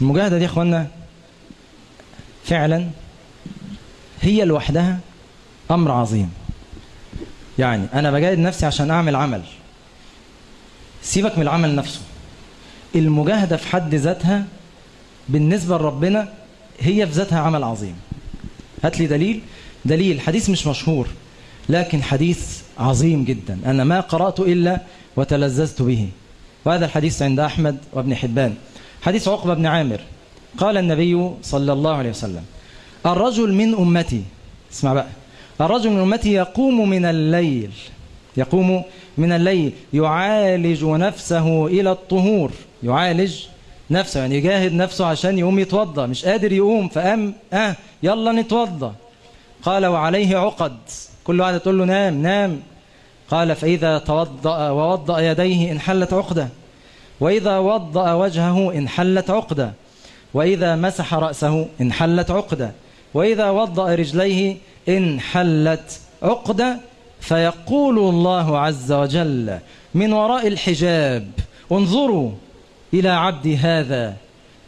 المجاهدة دي يا إخوانا فعلا هي لوحدها أمر عظيم. يعني أنا بجاهد نفسي عشان أعمل عمل. سيبك من العمل نفسه. المجاهدة في حد ذاتها بالنسبة لربنا هي في ذاتها عمل عظيم. هات لي دليل. دليل حديث مش مشهور لكن حديث عظيم جدا. أنا ما قرأت إلا وتلذذت به. وهذا الحديث عند أحمد وابن حبان. حديث عقبة بن عامر. قال النبي صلى الله عليه وسلم الرجل من أمتي اسمع بقى الرجل من أمتي يقوم من الليل يقوم من الليل يعالج نفسه إلى الطهور يعالج نفسه يعني يجاهد نفسه عشان يقوم يتوضى مش قادر يقوم فقام آه يلا نتوضى قال وعليه عقد. كل واحد تقول له نام نام. قال فإذا توضأ ووضأ يديه انحلت عقدة. وإذا وضأ وجهه انحلت عقدة وإذا مسح رأسه انحلت عقدة وإذا وضأ رجليه انحلت عقدة فيقول الله عز وجل من وراء الحجاب انظروا إلى عبدي هذا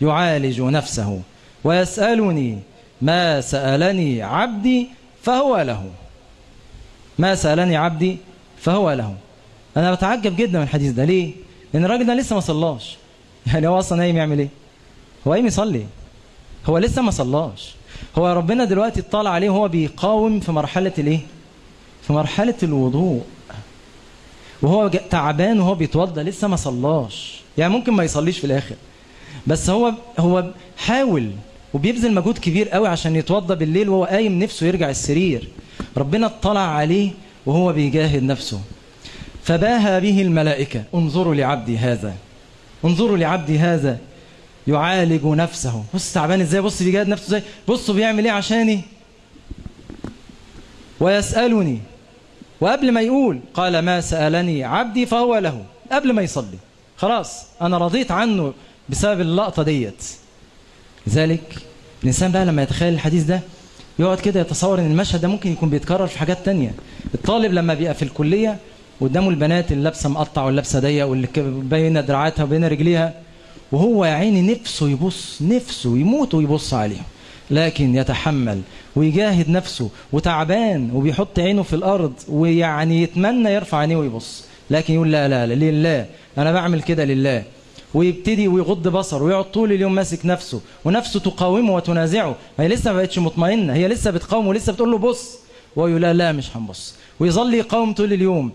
يعالج نفسه ويسألني ما سألني عبدي فهو له. ما سألني عبدي فهو له. أنا بتعجب جدا من الحديث ده. ليه؟ لأن الراجل ده لسه ما صلاش. يعني هو أصلا قايم يعمل إيه؟ هو قايم يصلي. هو لسه ما صلاش. هو ربنا دلوقتي اطلع عليه وهو بيقاوم في مرحلة الإيه؟ في مرحلة الوضوء. وهو تعبان وهو بيتوضى لسه ما صلاش. يعني ممكن ما يصليش في الآخر. بس هو هو حاول وبيبذل مجهود كبير قوي عشان يتوضى بالليل وهو قايم نفسه يرجع السرير. ربنا اطلع عليه وهو بيجاهد نفسه. فباهى به الملائكة انظروا لعبدي هذا. انظروا لعبدي هذا. يعالج نفسه. بص تعبان إزاي؟ بص بيجاهد نفسه إزاي؟ بصوا بيعمل إيه عشاني؟ ويسألني. وقبل ما يقول قال ما سألني عبدي فهو له. قبل ما يصلي. خلاص أنا رضيت عنه بسبب اللقطة ديت. لذلك الإنسان بقى لما يتخيل الحديث ده يقعد كده يتصور إن المشهد ده ممكن يكون بيتكرر في حاجات تانية. الطالب لما بيبقى في الكلية قدامه البنات اللي لابسه مقطع واللابسه ضيق واللي بين دراعاتها وبين رجليها. وهو يا عيني نفسه يبص نفسه يموت ويبص عليهم لكن يتحمل ويجاهد نفسه وتعبان وبيحط عينه في الأرض ويعني يتمنى يرفع عينيه ويبص. لكن يقول لا لا لا لله أنا بعمل كده لله. ويبتدي ويغض بصره ويقعد طول اليوم ماسك نفسه ونفسه تقاومه وتنازعه. هي لسه ما بقتش مطمئنة هي لسه بتقاومه ولسه بتقول له بص. وهو يقول لا لا مش هنبص. ويظل يقاوم طول اليوم.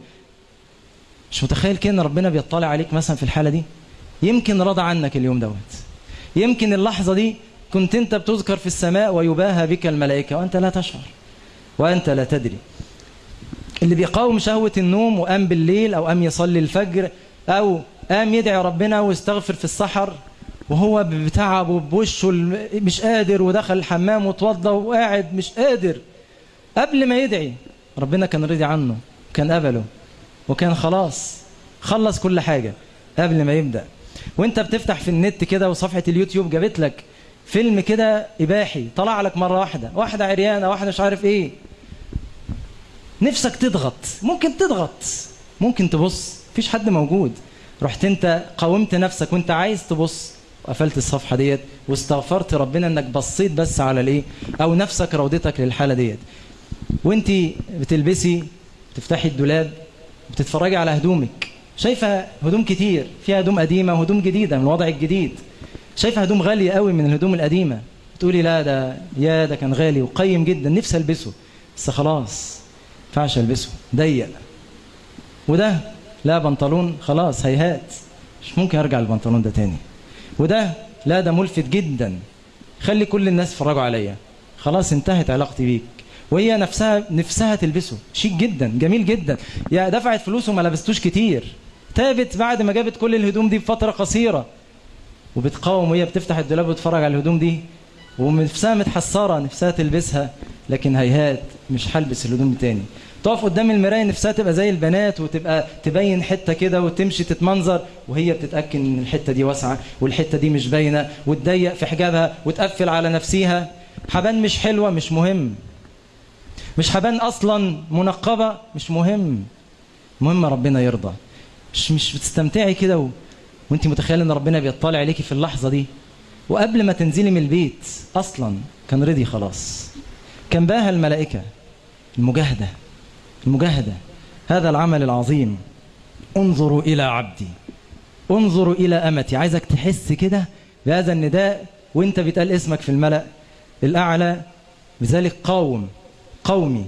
مش متخيل كده إن ربنا بيطلع عليك مثلا في الحالة دي؟ يمكن رضى عنك اليوم دوت. يمكن اللحظة دي كنت أنت بتذكر في السماء ويباهى بك الملائكة وأنت لا تشعر وأنت لا تدري. اللي بيقاوم شهوة النوم وقام بالليل أو قام يصلي الفجر أو قام يدعي ربنا ويستغفر في السحر وهو بتعب وبوشه مش قادر ودخل الحمام وتوضى وقاعد مش قادر. قبل ما يدعي ربنا كان رضي عنه كان قبله. وكان خلاص خلص كل حاجة قبل ما يبدأ. وانت بتفتح في النت كده وصفحة اليوتيوب جابت لك فيلم كده إباحي طلع لك مرة واحدة واحدة عريانة واحدة مش عارف إيه. نفسك تضغط ممكن تضغط ممكن تبص مفيش حد موجود. رحت انت قاومت نفسك وانت عايز تبص وقفلت الصفحة ديت واستغفرت ربنا إنك بصيت بس على الإيه؟ أو نفسك روضتك للحالة ديت. وانت بتلبسي تفتحي الدولاب بتتفرجي على هدومك. شايفة هدوم كتير فيها هدوم قديمة وهدوم جديدة من الوضع الجديد. شايفة هدوم غالية قوي من الهدوم القديمة. تقولي لا ده يا ده كان غالي وقيم جدا نفسي ألبسه. بس خلاص ينفعش ألبسه. ضيق. وده لا بنطلون خلاص هيهات. مش ممكن أرجع البنطلون ده تاني. وده لا ده ملفت جدا. خلي كل الناس يتفرجوا عليا. خلاص انتهت علاقتي بيك. وهي نفسها نفسها تلبسه. شيك جدا جميل جدا. يا دفعت فلوس وما لبستوش كتير. تابت بعد ما جابت كل الهدوم دي بفترة قصيرة. وبتقاوم وهي بتفتح الدولاب وتتفرج على الهدوم دي. ونفسها متحسرة نفسها تلبسها لكن هيهات مش هلبس الهدوم تاني. تقف قدام المراية نفسها تبقى زي البنات وتبقى تبين حتة كده وتمشي تتمنظر. وهي بتتأكد إن الحتة دي واسعة والحتة دي مش باينة. وتضيق في حجابها وتقفل على نفسيها. حبان مش حلوة مش مهم. مش حبان أصلا منقبة؟ مش مهم. مهم ربنا يرضى. مش مش بتستمتعي كده و... وانت متخيل إن ربنا بيطلع عليكي في اللحظة دي؟ وقبل ما تنزلي من البيت أصلا كان رضي خلاص. كان باها الملائكة. المجاهدة. المجاهدة. هذا العمل العظيم. انظروا إلى عبدي. انظروا إلى أمتي. عايزك تحس كده بهذا النداء وأنت بتقال اسمك في الملأ الأعلى. بذلك قاوم. قومي.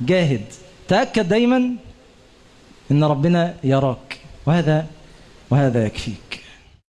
جاهد. تأكد دايما إن ربنا يراك. وهذا وهذا يكفيك.